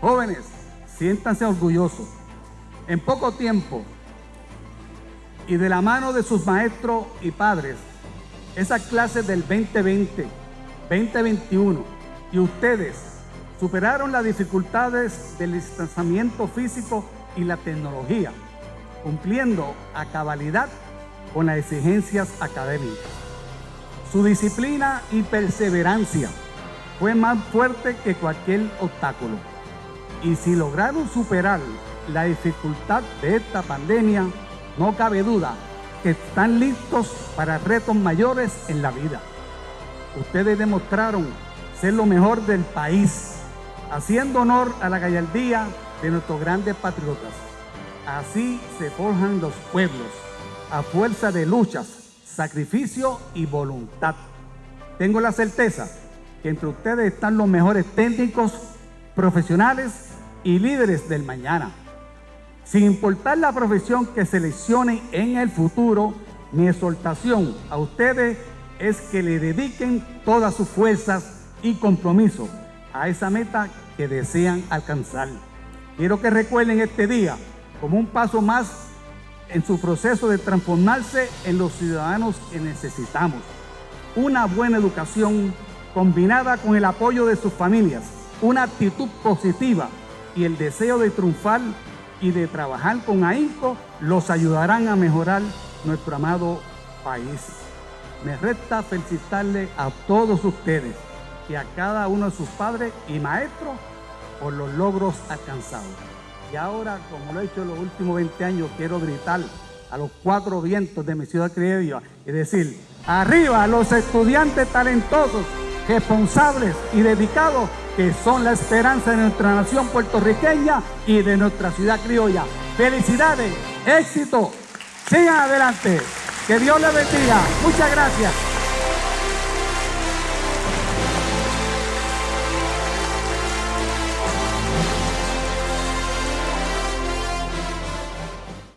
Jóvenes, siéntanse orgullosos. En poco tiempo y de la mano de sus maestros y padres, esa clase del 2020, 2021 y ustedes superaron las dificultades del distanciamiento físico y la tecnología, cumpliendo a cabalidad con las exigencias académicas. Su disciplina y perseverancia fue más fuerte que cualquier obstáculo. Y si lograron superar la dificultad de esta pandemia, no cabe duda que están listos para retos mayores en la vida. Ustedes demostraron ser lo mejor del país, haciendo honor a la gallardía de nuestros grandes patriotas. Así se forjan los pueblos, a fuerza de luchas, sacrificio y voluntad. Tengo la certeza que entre ustedes están los mejores técnicos, profesionales y líderes del mañana. Sin importar la profesión que seleccionen en el futuro, mi exhortación a ustedes es que le dediquen todas sus fuerzas y compromiso a esa meta que desean alcanzar. Quiero que recuerden este día como un paso más en su proceso de transformarse en los ciudadanos que necesitamos. Una buena educación combinada con el apoyo de sus familias, una actitud positiva y el deseo de triunfar y de trabajar con ahínco los ayudarán a mejorar nuestro amado país. Me resta felicitarle a todos ustedes y a cada uno de sus padres y maestros por los logros alcanzados. Y ahora, como lo he hecho en los últimos 20 años, quiero gritar a los cuatro vientos de mi ciudad criolla y decir, arriba los estudiantes talentosos, responsables y dedicados que son la esperanza de nuestra nación puertorriqueña y de nuestra ciudad criolla. Felicidades, éxito, sigan adelante, que Dios les bendiga. Muchas gracias.